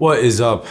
What is up?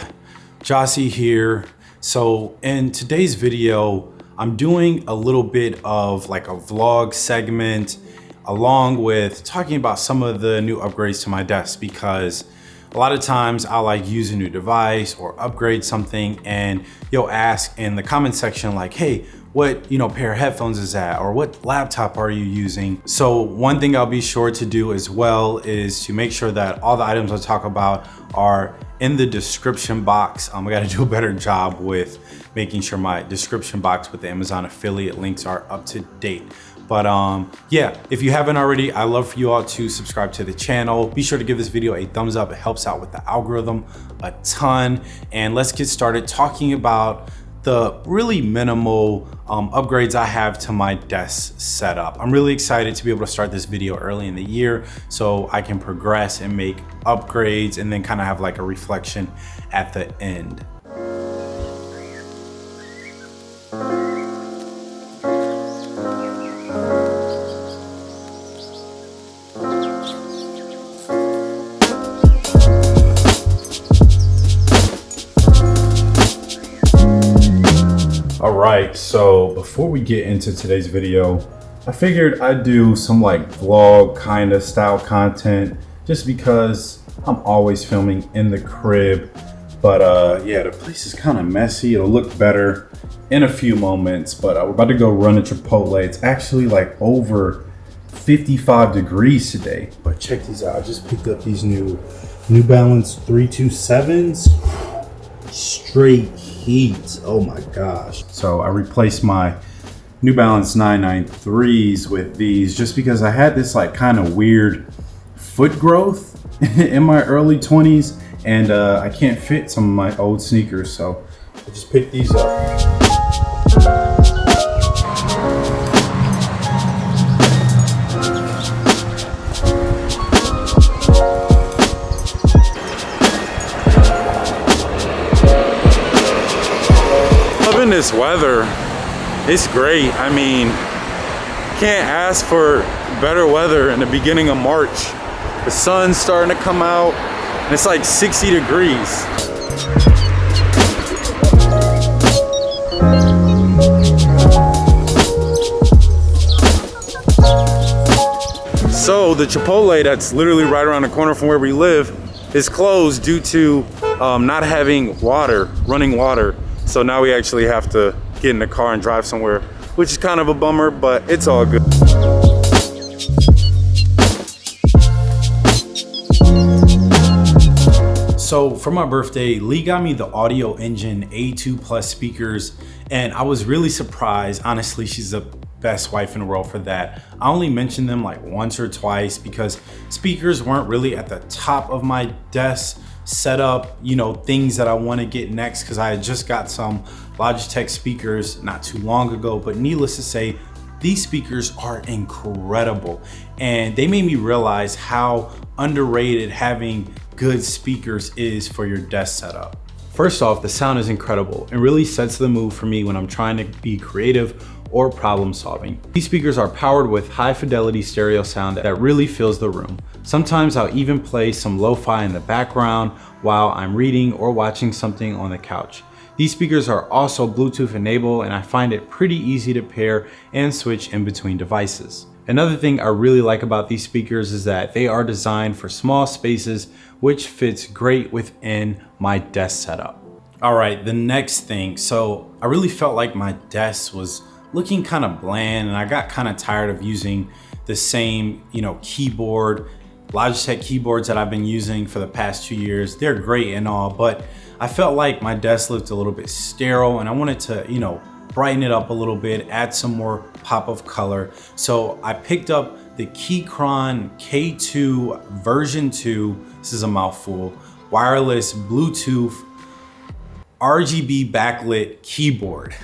Jossie here. So in today's video, I'm doing a little bit of like a vlog segment along with talking about some of the new upgrades to my desk because a lot of times I like use a new device or upgrade something and you'll ask in the comment section like, hey, what you know pair of headphones is that or what laptop are you using so one thing i'll be sure to do as well is to make sure that all the items i talk about are in the description box um, i got to do a better job with making sure my description box with the amazon affiliate links are up to date but um, yeah, if you haven't already, I love for you all to subscribe to the channel. Be sure to give this video a thumbs up. It helps out with the algorithm a ton. And let's get started talking about the really minimal um, upgrades I have to my desk setup. I'm really excited to be able to start this video early in the year so I can progress and make upgrades and then kind of have like a reflection at the end. Right, so before we get into today's video, I figured I'd do some like vlog kind of style content just because I'm always filming in the crib. But uh, yeah, the place is kind of messy. It'll look better in a few moments, but uh, we're about to go run a Chipotle. It's actually like over 55 degrees today. But check these out. I just picked up these new New Balance 327s. Straight heat. Oh my gosh. So I replaced my New Balance 993s with these just because I had this like kind of weird foot growth in my early 20s and uh, I can't fit some of my old sneakers. So I just picked these up. This weather, it's great. I mean, can't ask for better weather in the beginning of March. The sun's starting to come out and it's like 60 degrees. So the Chipotle that's literally right around the corner from where we live is closed due to um, not having water, running water. So now we actually have to get in the car and drive somewhere, which is kind of a bummer, but it's all good. So for my birthday, Lee got me the Audioengine A2 Plus speakers, and I was really surprised. Honestly, she's the best wife in the world for that. I only mentioned them like once or twice because speakers weren't really at the top of my desk set up, you know, things that I want to get next because I just got some Logitech speakers not too long ago. But needless to say, these speakers are incredible and they made me realize how underrated having good speakers is for your desk setup. First off, the sound is incredible and really sets the mood for me when I'm trying to be creative or problem solving. These speakers are powered with high fidelity stereo sound that really fills the room. Sometimes I'll even play some lo-fi in the background while I'm reading or watching something on the couch. These speakers are also Bluetooth enabled and I find it pretty easy to pair and switch in between devices. Another thing I really like about these speakers is that they are designed for small spaces, which fits great within my desk setup. All right, the next thing. So I really felt like my desk was looking kind of bland and I got kind of tired of using the same, you know, keyboard, Logitech keyboards that I've been using for the past two years. They're great and all, but I felt like my desk looked a little bit sterile and I wanted to, you know, brighten it up a little bit, add some more pop of color. So I picked up the Keychron K2 version 2, this is a mouthful, wireless Bluetooth RGB backlit keyboard.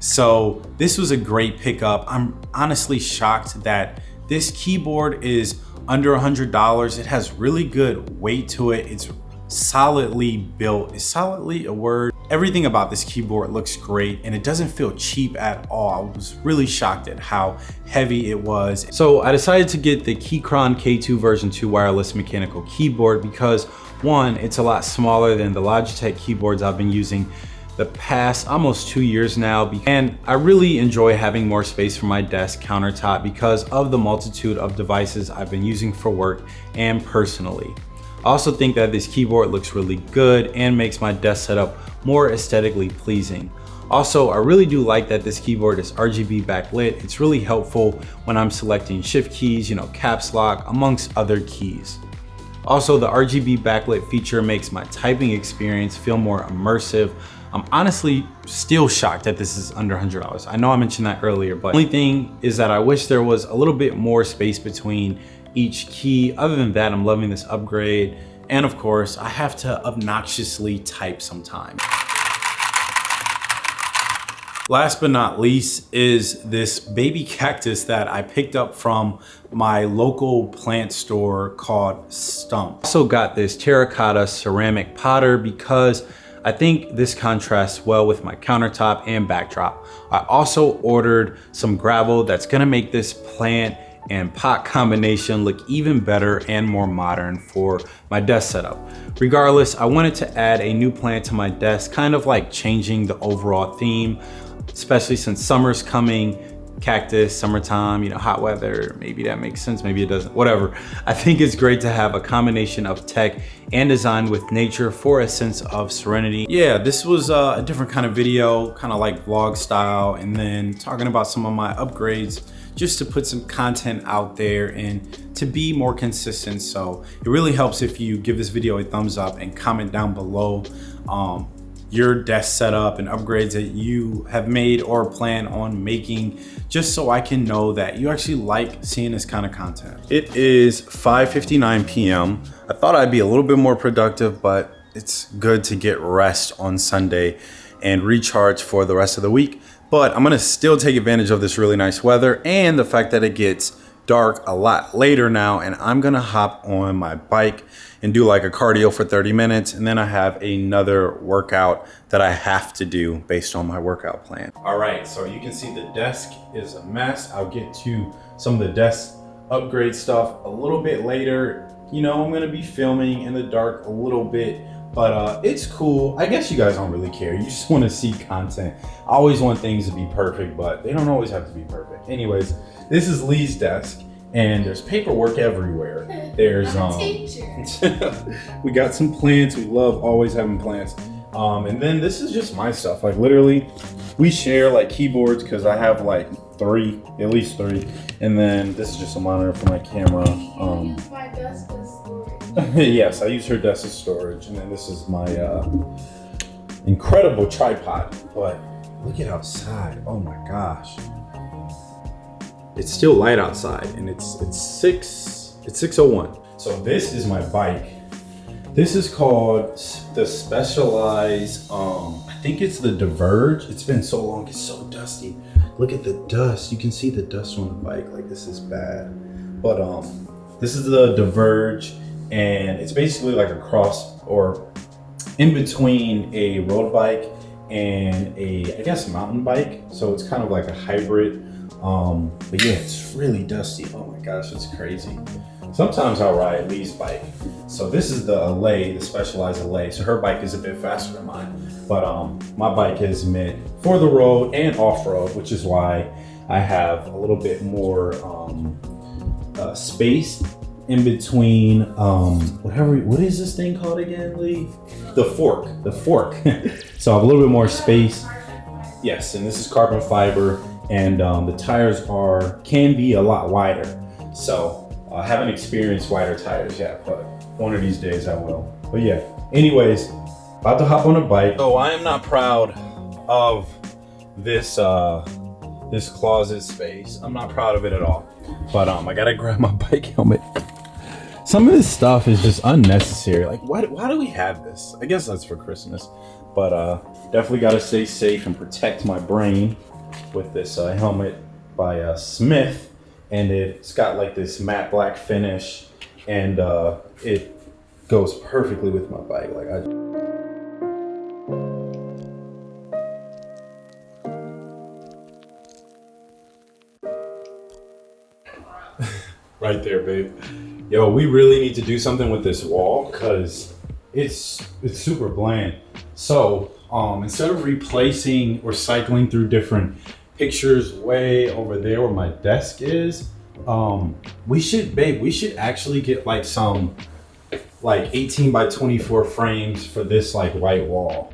So this was a great pickup. I'm honestly shocked that this keyboard is under a $100. It has really good weight to it. It's solidly built. Is solidly a word? Everything about this keyboard looks great and it doesn't feel cheap at all. I was really shocked at how heavy it was. So I decided to get the Keychron K2 version 2 wireless mechanical keyboard because One, it's a lot smaller than the Logitech keyboards I've been using the past almost two years now. And I really enjoy having more space for my desk countertop because of the multitude of devices I've been using for work and personally. I also think that this keyboard looks really good and makes my desk setup more aesthetically pleasing. Also, I really do like that this keyboard is RGB backlit. It's really helpful when I'm selecting shift keys, you know, caps lock, amongst other keys. Also, the RGB backlit feature makes my typing experience feel more immersive. I'm honestly still shocked that this is under $100. I know I mentioned that earlier, but the only thing is that I wish there was a little bit more space between each key. Other than that, I'm loving this upgrade. And of course, I have to obnoxiously type sometimes. Last but not least is this baby cactus that I picked up from my local plant store called Stump. Also got this terracotta ceramic potter because I think this contrasts well with my countertop and backdrop. I also ordered some gravel that's gonna make this plant and pot combination look even better and more modern for my desk setup. Regardless, I wanted to add a new plant to my desk, kind of like changing the overall theme, especially since summer's coming cactus, summertime, you know, hot weather, maybe that makes sense, maybe it doesn't, whatever. I think it's great to have a combination of tech and design with nature for a sense of serenity. Yeah, this was uh, a different kind of video, kind of like vlog style, and then talking about some of my upgrades just to put some content out there and to be more consistent. So it really helps if you give this video a thumbs up and comment down below um, your desk setup and upgrades that you have made or plan on making just so I can know that you actually like seeing this kind of content. It is 5.59 p.m. I thought I'd be a little bit more productive, but it's good to get rest on Sunday and recharge for the rest of the week. But I'm gonna still take advantage of this really nice weather and the fact that it gets dark a lot later now and I'm gonna hop on my bike and do like a cardio for 30 minutes. And then I have another workout that I have to do based on my workout plan. All right, so you can see the desk is a mess. I'll get to some of the desk upgrade stuff a little bit later. You know, I'm gonna be filming in the dark a little bit, but uh, it's cool. I guess you guys don't really care. You just wanna see content. I always want things to be perfect, but they don't always have to be perfect. Anyways, this is Lee's desk and there's paperwork everywhere. There's um, we got some plants. We love always having plants. Um, and then this is just my stuff. Like literally, we share like keyboards because I have like three, at least three. And then this is just a monitor for my camera. Um, storage. yes, I use her desk as storage. And then this is my uh, incredible tripod. But look at outside. Oh my gosh it's still light outside and it's it's six it's 601 so this is my bike. This is called the specialized um i think it's the Diverge. It's been so long it's so dusty. Look at the dust. You can see the dust on the bike like this is bad. But um this is the Diverge and it's basically like a cross or in between a road bike and a i guess mountain bike. So it's kind of like a hybrid um, but yeah, it's really dusty. Oh my gosh, it's crazy. Sometimes I'll ride Lee's bike. So this is the Allez, the Specialized Allez. So her bike is a bit faster than mine. But um, my bike is meant for the road and off-road, which is why I have a little bit more um, uh, space in between um, whatever, what is this thing called again, Lee? The fork, the fork. so I have a little bit more space. Yes, and this is carbon fiber and um, the tires are can be a lot wider. So I haven't experienced wider tires yet, but one of these days I will. But yeah, anyways, about to hop on a bike. So I am not proud of this uh, this closet space. I'm not proud of it at all. But um, I gotta grab my bike helmet. Some of this stuff is just unnecessary. Like, why, why do we have this? I guess that's for Christmas. But uh, definitely gotta stay safe and protect my brain with this uh, helmet by uh, Smith, and it's got like this matte black finish, and uh, it goes perfectly with my bike. Like I. right there, babe. Yo, we really need to do something with this wall because it's it's super bland. So um, instead of replacing or cycling through different pictures way over there where my desk is, um, we should, babe, we should actually get like some like 18 by 24 frames for this like white wall.